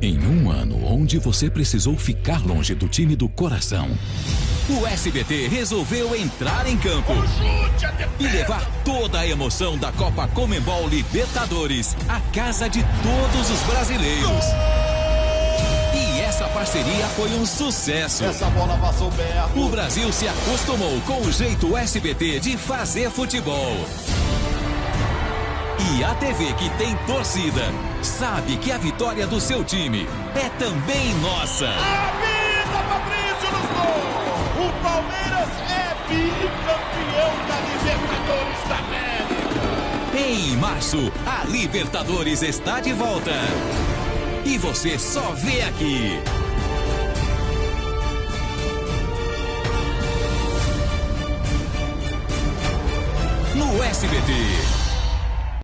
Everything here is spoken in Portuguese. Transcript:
Em um ano onde você precisou ficar longe do time do coração, o SBT resolveu entrar em campo e levar toda a emoção da Copa Comembol Libertadores à casa de todos os brasileiros. E essa parceria foi um sucesso. Essa bola passou perto. O Brasil se acostumou com o jeito SBT de fazer futebol. E a TV que tem torcida sabe que a vitória do seu time é também nossa. Avisa, Patrício no gol! O Palmeiras é bicampeão da Libertadores da América! Em março, a Libertadores está de volta. E você só vê aqui. No SBT.